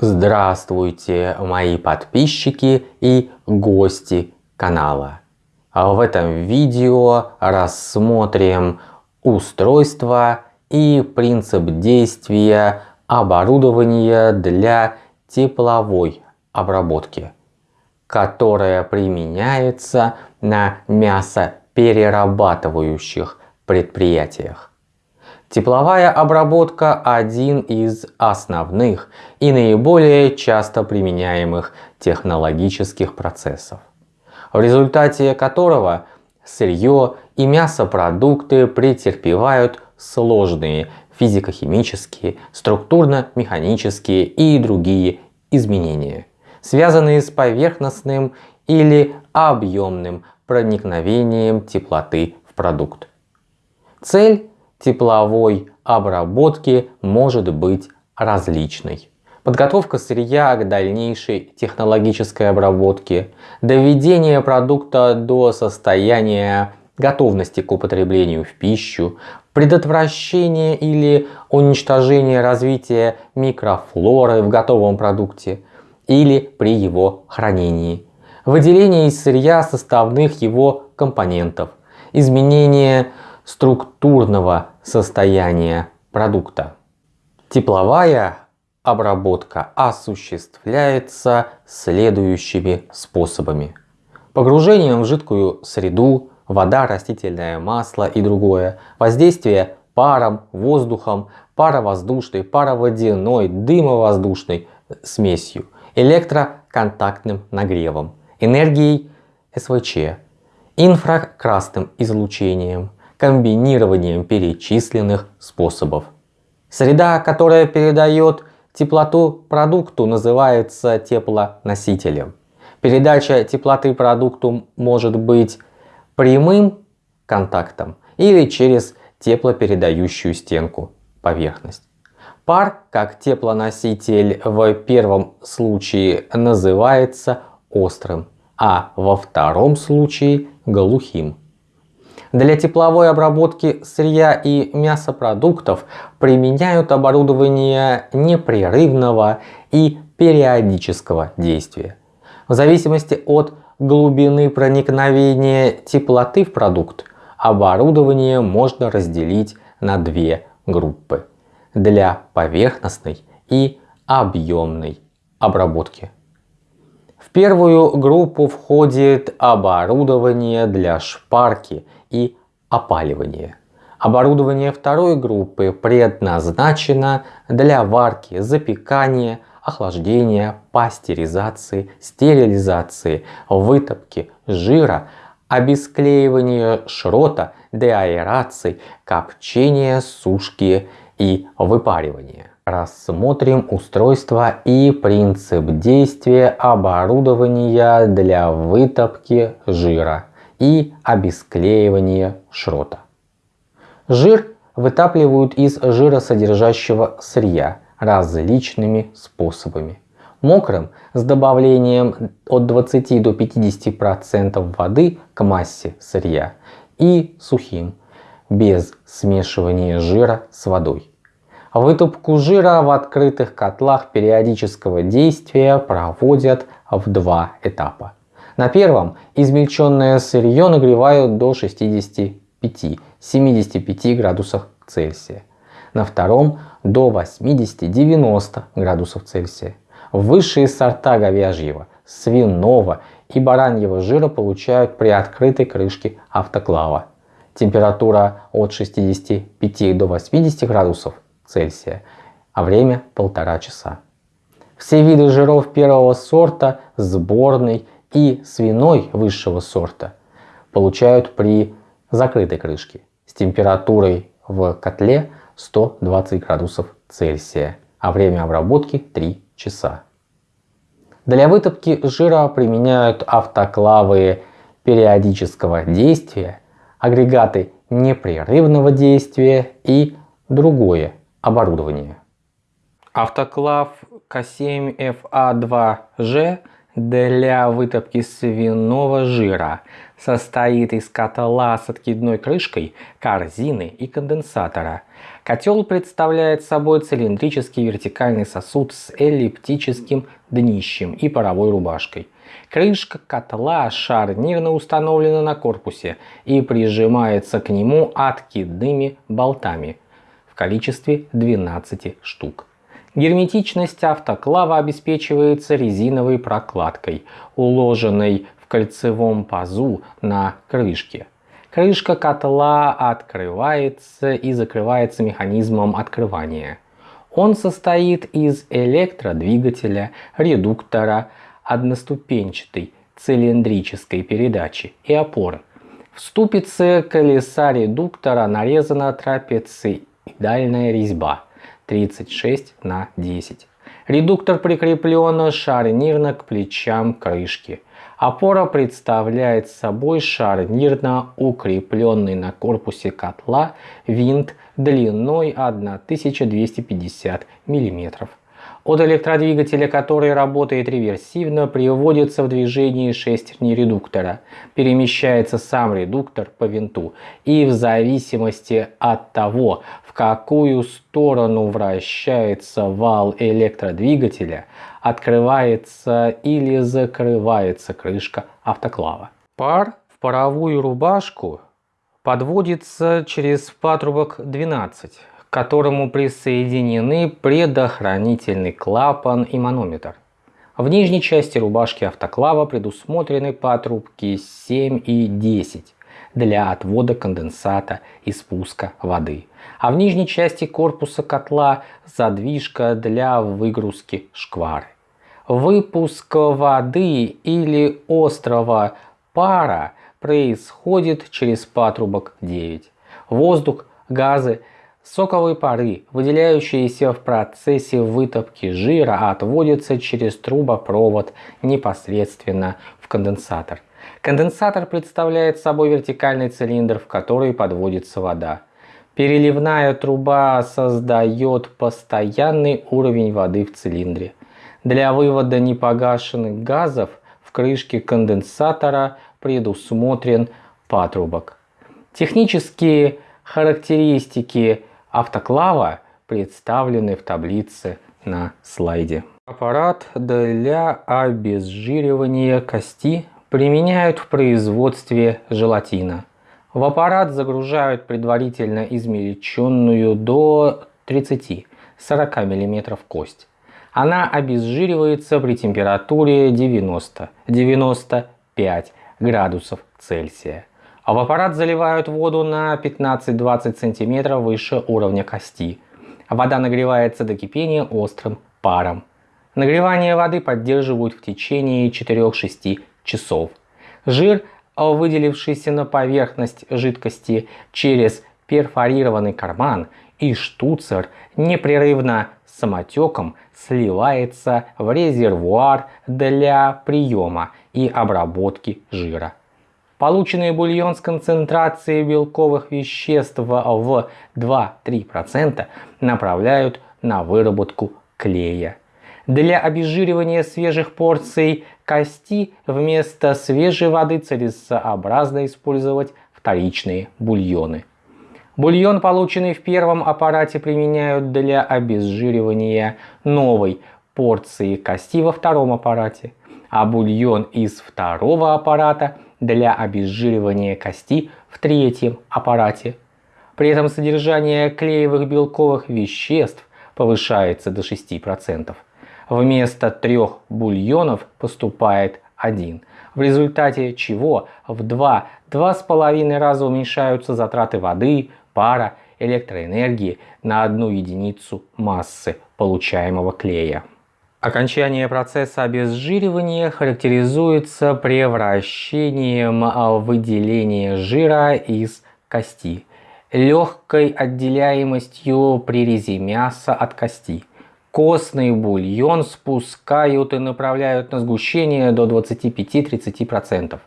Здравствуйте, мои подписчики и гости канала. В этом видео рассмотрим устройство и принцип действия оборудования для тепловой обработки, которое применяется на мясоперерабатывающих предприятиях. Тепловая обработка – один из основных и наиболее часто применяемых технологических процессов, в результате которого сырье и мясопродукты претерпевают сложные физико-химические, структурно-механические и другие изменения, связанные с поверхностным или объемным проникновением теплоты в продукт. Цель тепловой обработки может быть различной. Подготовка сырья к дальнейшей технологической обработке, доведение продукта до состояния готовности к употреблению в пищу, предотвращение или уничтожение развития микрофлоры в готовом продукте или при его хранении, выделение из сырья составных его компонентов, изменение структурного состояния продукта. Тепловая обработка осуществляется следующими способами. Погружением в жидкую среду, вода, растительное масло и другое, воздействие паром, воздухом, паровоздушной, пароводяной, дымовоздушной смесью, электроконтактным нагревом, энергией СВЧ, инфракрасным излучением, комбинированием перечисленных способов. Среда, которая передает теплоту продукту, называется теплоносителем. Передача теплоты продукту может быть прямым контактом или через теплопередающую стенку поверхность. Пар, как теплоноситель в первом случае называется острым, а во втором случае глухим. Для тепловой обработки сырья и мясопродуктов применяют оборудование непрерывного и периодического действия. В зависимости от глубины проникновения теплоты в продукт, оборудование можно разделить на две группы для поверхностной и объемной обработки. В первую группу входит оборудование для шпарки и опаливания. Оборудование второй группы предназначено для варки, запекания, охлаждения, пастеризации, стерилизации, вытопки жира, обесклеивания шрота, деаэрации, копчения, сушки и выпаривания. Рассмотрим устройство и принцип действия оборудования для вытопки жира и обесклеивания шрота. Жир вытапливают из жиросодержащего сырья различными способами. Мокрым с добавлением от 20 до 50% воды к массе сырья и сухим без смешивания жира с водой. Вытупку жира в открытых котлах периодического действия проводят в два этапа. На первом измельченное сырье нагревают до 65-75 градусов Цельсия. На втором до 80-90 градусов Цельсия. Высшие сорта говяжьего, свиного и бараньего жира получают при открытой крышке автоклава. Температура от 65 до 80 градусов Цельсия, а время полтора часа. Все виды жиров первого сорта, сборный и свиной высшего сорта получают при закрытой крышке с температурой в котле 120 градусов Цельсия, а время обработки 3 часа. Для вытопки жира применяют автоклавы периодического действия, агрегаты непрерывного действия и другое оборудование. Автоклав К7FA2G для вытопки свиного жира состоит из котла с откидной крышкой, корзины и конденсатора, Котел представляет собой цилиндрический вертикальный сосуд с эллиптическим днищем и паровой рубашкой. Крышка котла шарнирно установлена на корпусе и прижимается к нему откидными болтами в количестве 12 штук. Герметичность автоклава обеспечивается резиновой прокладкой, уложенной в кольцевом пазу на крышке. Крышка котла открывается и закрывается механизмом открывания. Он состоит из электродвигателя, редуктора, одноступенчатой цилиндрической передачи и опоры. В ступице колеса редуктора нарезана трапециидальная резьба 36 на 10. Редуктор прикреплен шарнирно к плечам крышки. Опора представляет собой шарнирно укрепленный на корпусе котла винт длиной 1250 мм. От электродвигателя, который работает реверсивно, приводится в движение шестерни редуктора. Перемещается сам редуктор по винту. И в зависимости от того, в какую сторону вращается вал электродвигателя, открывается или закрывается крышка автоклава. Пар в паровую рубашку подводится через патрубок 12 к которому присоединены предохранительный клапан и манометр. В нижней части рубашки автоклава предусмотрены патрубки 7 и 10 для отвода конденсата и спуска воды, а в нижней части корпуса котла задвижка для выгрузки шквары. Выпуск воды или острого пара происходит через патрубок 9. Воздух, газы Соковые пары, выделяющиеся в процессе вытопки жира, отводятся через трубопровод непосредственно в конденсатор. Конденсатор представляет собой вертикальный цилиндр, в который подводится вода. Переливная труба создает постоянный уровень воды в цилиндре. Для вывода непогашенных газов в крышке конденсатора предусмотрен патрубок. Технические характеристики автоклава представлены в таблице на слайде. Аппарат для обезжиривания кости применяют в производстве желатина. В аппарат загружают предварительно измельченную до 30-40 мм кость. Она обезжиривается при температуре 90-95 градусов Цельсия а в аппарат заливают воду на 15-20 см выше уровня кости. Вода нагревается до кипения острым паром. Нагревание воды поддерживают в течение 4-6 часов. Жир, выделившийся на поверхность жидкости через перфорированный карман и штуцер, непрерывно самотеком сливается в резервуар для приема и обработки жира. Полученный бульон с концентрацией белковых веществ в 2-3% направляют на выработку клея. Для обезжиривания свежих порций кости вместо свежей воды целесообразно использовать вторичные бульоны. Бульон, полученный в первом аппарате, применяют для обезжиривания новой порции кости во втором аппарате, а бульон из второго аппарата – для обезжиривания кости в третьем аппарате. При этом содержание клеевых белковых веществ повышается до 6%. Вместо трех бульонов поступает один, в результате чего в 2-2,5 раза уменьшаются затраты воды, пара, электроэнергии на одну единицу массы получаемого клея. Окончание процесса обезжиривания характеризуется превращением а, выделения жира из кости, легкой отделяемостью прирези мяса от кости. Костный бульон спускают и направляют на сгущение до 25-30%.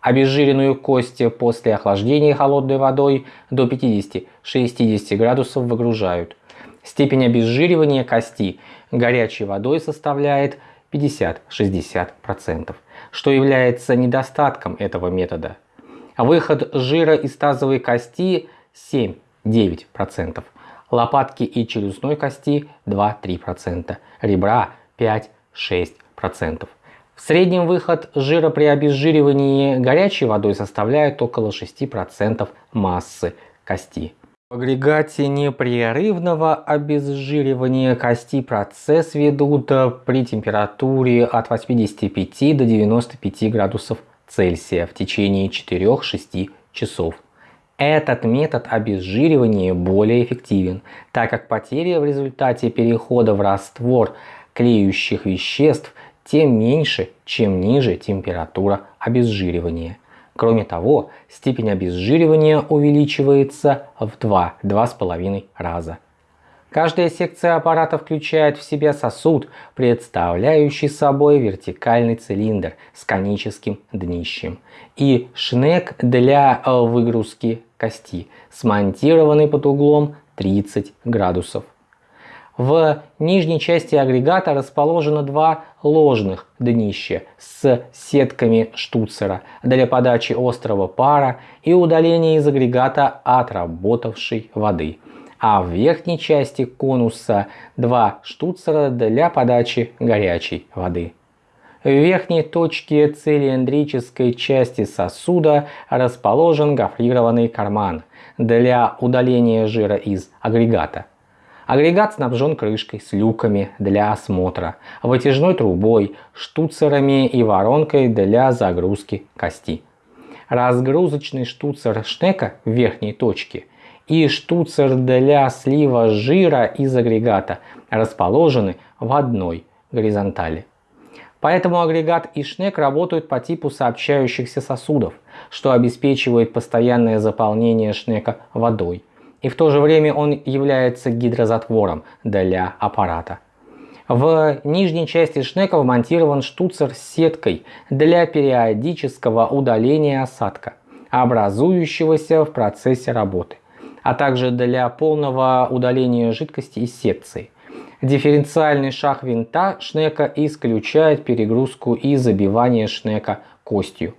Обезжиренную кость после охлаждения холодной водой до 50-60 градусов выгружают. Степень обезжиривания кости горячей водой составляет 50-60%, что является недостатком этого метода. Выход жира из тазовой кости 7-9%, лопатки и челюстной кости 2-3%, ребра 5-6%. В среднем выход жира при обезжиривании горячей водой составляет около 6% массы кости. В агрегате непрерывного обезжиривания кости процесс ведут при температуре от 85 до 95 градусов Цельсия в течение 4-6 часов. Этот метод обезжиривания более эффективен, так как потери в результате перехода в раствор клеющих веществ тем меньше, чем ниже температура обезжиривания. Кроме того, степень обезжиривания увеличивается в 2-2,5 раза. Каждая секция аппарата включает в себя сосуд, представляющий собой вертикальный цилиндр с коническим днищем и шнек для э, выгрузки кости, смонтированный под углом 30 градусов. В нижней части агрегата расположено два ложных днища с сетками штуцера для подачи острого пара и удаления из агрегата отработавшей воды. А в верхней части конуса два штуцера для подачи горячей воды. В верхней точке цилиндрической части сосуда расположен гофрированный карман для удаления жира из агрегата. Агрегат снабжен крышкой с люками для осмотра, вытяжной трубой, штуцерами и воронкой для загрузки кости. Разгрузочный штуцер шнека в верхней точке и штуцер для слива жира из агрегата расположены в одной горизонтали. Поэтому агрегат и шнек работают по типу сообщающихся сосудов, что обеспечивает постоянное заполнение шнека водой и в то же время он является гидрозатвором для аппарата. В нижней части шнека вмонтирован штуцер с сеткой для периодического удаления осадка, образующегося в процессе работы, а также для полного удаления жидкости из секции. Дифференциальный шаг винта шнека исключает перегрузку и забивание шнека костью.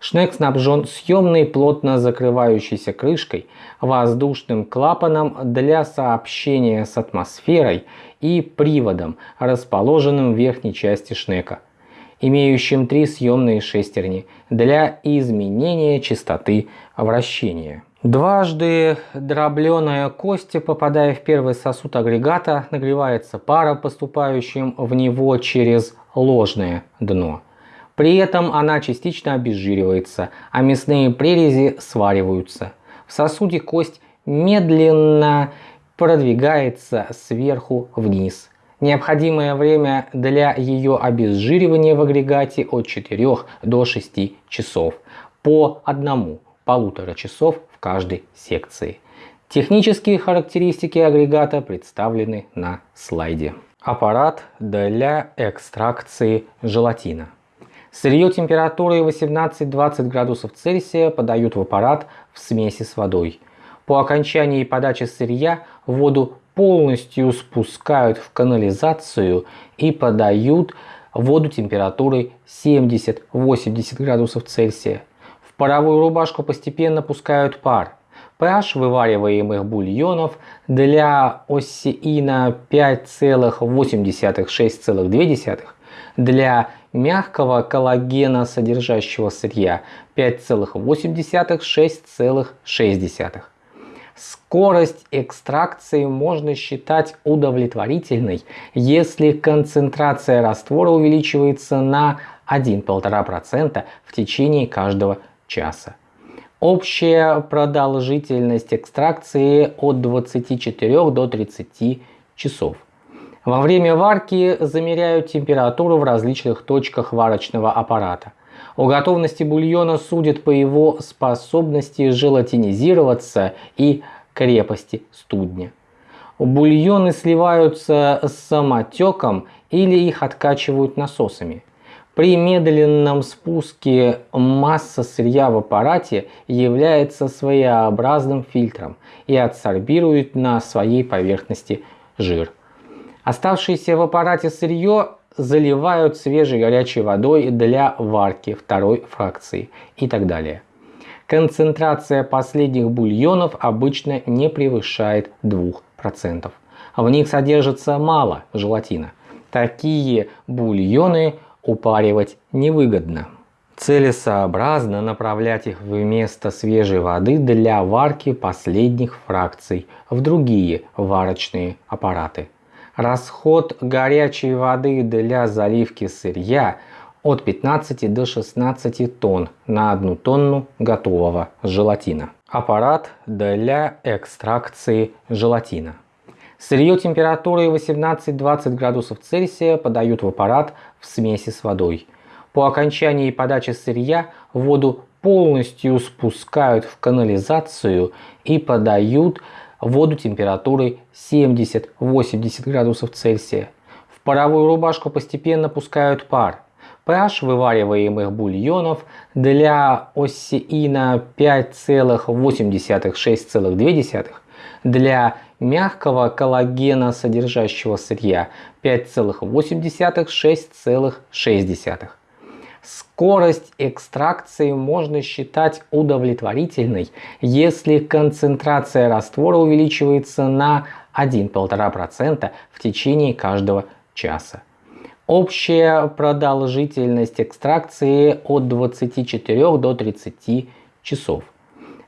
Шнек снабжен съемной плотно закрывающейся крышкой, воздушным клапаном для сообщения с атмосферой и приводом, расположенным в верхней части шнека, имеющим три съемные шестерни для изменения частоты вращения. Дважды дробленая кость, попадая в первый сосуд агрегата, нагревается пара, поступающим в него через ложное дно. При этом она частично обезжиривается, а мясные прерези свариваются. В сосуде кость медленно продвигается сверху вниз. Необходимое время для ее обезжиривания в агрегате от 4 до 6 часов, по одному полутора часов в каждой секции. Технические характеристики агрегата представлены на слайде. Аппарат для экстракции желатина. Сырье температурой 18-20 градусов Цельсия подают в аппарат в смеси с водой. По окончании подачи сырья воду полностью спускают в канализацию и подают воду температурой 70-80 градусов Цельсия. В паровую рубашку постепенно пускают пар. pH вывариваемых бульонов для осеина 5,8-6,2, для мягкого коллагена содержащего сырья 5,8-6,6. Скорость экстракции можно считать удовлетворительной, если концентрация раствора увеличивается на 1-1,5% в течение каждого часа. Общая продолжительность экстракции от 24 до 30 часов. Во время варки замеряют температуру в различных точках варочного аппарата. О готовности бульона судят по его способности желатинизироваться и крепости студня. Бульоны сливаются с самотеком или их откачивают насосами. При медленном спуске масса сырья в аппарате является своеобразным фильтром и адсорбирует на своей поверхности жир. Оставшееся в аппарате сырье заливают свежей горячей водой для варки второй фракции и так далее. Концентрация последних бульонов обычно не превышает 2 5%. В них содержится мало желатина. Такие бульоны упаривать невыгодно. Целесообразно направлять их вместо свежей воды для варки последних фракций в другие варочные аппараты. Расход горячей воды для заливки сырья от 15 до 16 тонн на 1 тонну готового желатина. Аппарат для экстракции желатина. Сырье температурой 18-20 градусов Цельсия подают в аппарат в смеси с водой. По окончании подачи сырья воду полностью спускают в канализацию и подают воду температурой 70-80 градусов Цельсия. В паровую рубашку постепенно пускают пар. pH вывариваемых бульонов для осеина 5,8-6,2, для мягкого коллагена содержащего сырья 5,8-6,6. Скорость экстракции можно считать удовлетворительной, если концентрация раствора увеличивается на 1-1,5% в течение каждого часа. Общая продолжительность экстракции от 24 до 30 часов.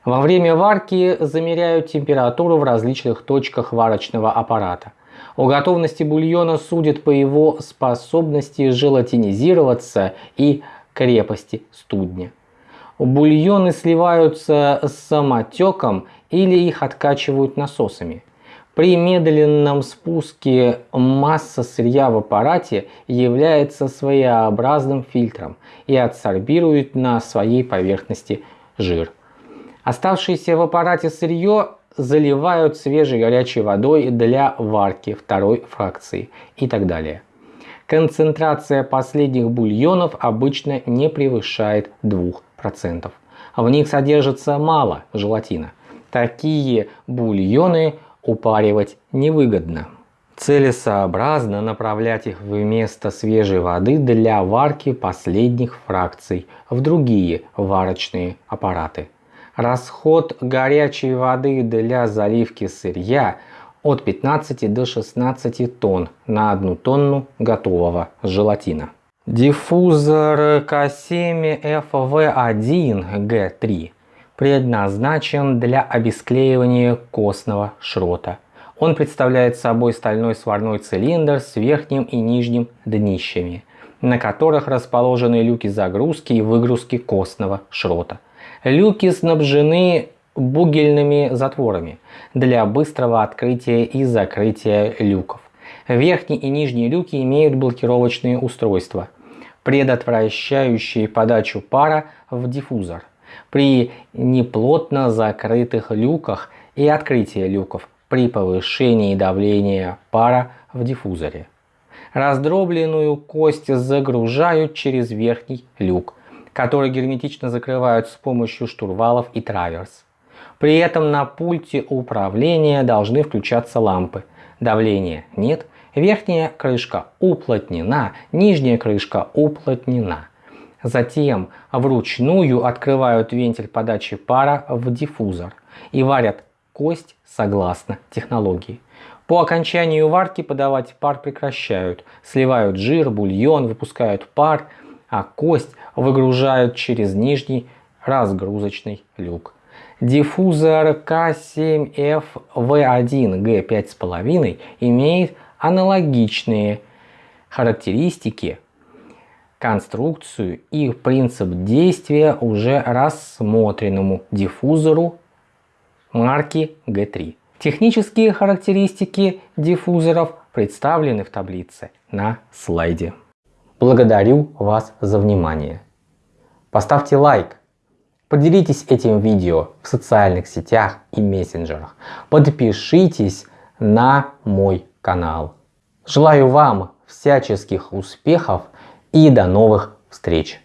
Во время варки замеряют температуру в различных точках варочного аппарата. О готовности бульона судят по его способности желатинизироваться и крепости студня. Бульоны сливаются с самотеком или их откачивают насосами. При медленном спуске масса сырья в аппарате является своеобразным фильтром и адсорбирует на своей поверхности жир. Оставшееся в аппарате сырье заливают свежей горячей водой для варки второй фракции и так далее. Концентрация последних бульонов обычно не превышает 2%. В них содержится мало желатина. Такие бульоны упаривать невыгодно. Целесообразно направлять их вместо свежей воды для варки последних фракций в другие варочные аппараты. Расход горячей воды для заливки сырья от 15 до 16 тонн на 1 тонну готового желатина. Диффузор К7FV1G3 предназначен для обесклеивания костного шрота. Он представляет собой стальной сварной цилиндр с верхним и нижним днищами, на которых расположены люки загрузки и выгрузки костного шрота. Люки снабжены бугельными затворами для быстрого открытия и закрытия люков. Верхние и нижние люки имеют блокировочные устройства, предотвращающие подачу пара в диффузор при неплотно закрытых люках и открытии люков при повышении давления пара в диффузоре. Раздробленную кость загружают через верхний люк которые герметично закрывают с помощью штурвалов и траверс. При этом на пульте управления должны включаться лампы. Давления нет, верхняя крышка уплотнена, нижняя крышка уплотнена. Затем вручную открывают вентиль подачи пара в диффузор и варят кость согласно технологии. По окончанию варки подавать пар прекращают, сливают жир, бульон, выпускают пар, а кость выгружают через нижний разгрузочный люк. Диффузор К7FV1G5,5 имеет аналогичные характеристики, конструкцию и принцип действия уже рассмотренному диффузору марки G3. Технические характеристики диффузоров представлены в таблице на слайде. Благодарю вас за внимание. Поставьте лайк, поделитесь этим видео в социальных сетях и мессенджерах, подпишитесь на мой канал. Желаю вам всяческих успехов и до новых встреч!